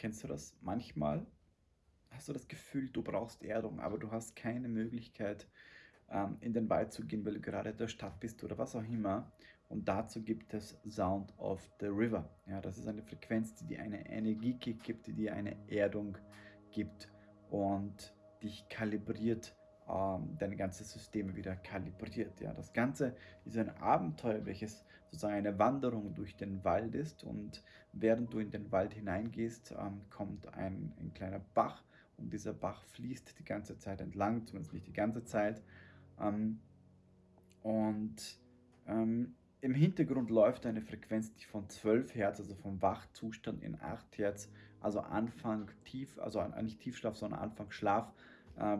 Kennst du das? Manchmal hast du das Gefühl, du brauchst Erdung, aber du hast keine Möglichkeit, ähm, in den Wald zu gehen, weil du gerade in der Stadt bist oder was auch immer. Und dazu gibt es Sound of the River. Ja, das ist eine Frequenz, die dir eine Energiekick gibt, die dir eine Erdung gibt und dich kalibriert, ähm, dein ganzes System wieder kalibriert. Ja, das Ganze ist ein Abenteuer, welches sozusagen eine Wanderung durch den Wald ist. Und während du in den Wald hineingehst, ähm, kommt ein, ein kleiner Bach und dieser Bach fließt die ganze Zeit entlang, zumindest nicht die ganze Zeit. Ähm, und ähm, im Hintergrund läuft eine Frequenz, die von 12 Hertz, also vom Wachzustand in 8 Hertz, also Anfang tief, also nicht Tiefschlaf, sondern Anfang Schlaf, äh,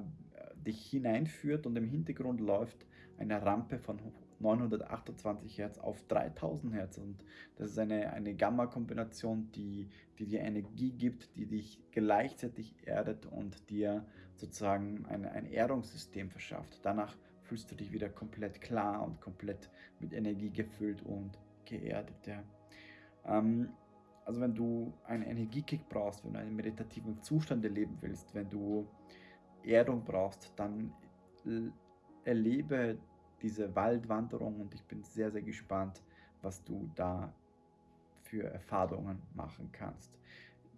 dich hineinführt und im Hintergrund läuft eine Rampe von 928 Hertz auf 3000 Hertz und das ist eine, eine Gamma-Kombination, die, die dir Energie gibt, die dich gleichzeitig erdet und dir sozusagen ein, ein Erdungssystem verschafft. Danach fühlst du dich wieder komplett klar und komplett mit Energie gefüllt und geerdet. Ja. Ähm, also wenn du einen Energiekick brauchst, wenn du einen meditativen Zustand erleben willst, wenn du Erdung brauchst, dann erlebe diese Waldwanderung und ich bin sehr, sehr gespannt, was du da für Erfahrungen machen kannst.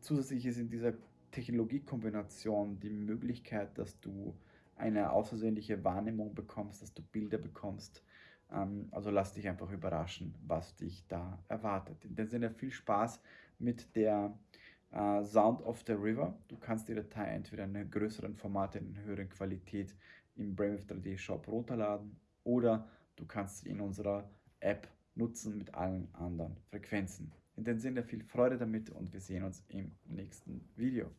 Zusätzlich ist in dieser Technologiekombination die Möglichkeit, dass du eine außergewöhnliche Wahrnehmung bekommst, dass du Bilder bekommst. Ähm, also lass dich einfach überraschen, was dich da erwartet. In dem Sinne viel Spaß mit der äh, Sound of the River. Du kannst die Datei entweder in einem größeren Format, in einer höheren Qualität im Brainwave 3D Shop runterladen oder du kannst sie in unserer App nutzen mit allen anderen Frequenzen. In dem Sinne viel Freude damit und wir sehen uns im nächsten Video.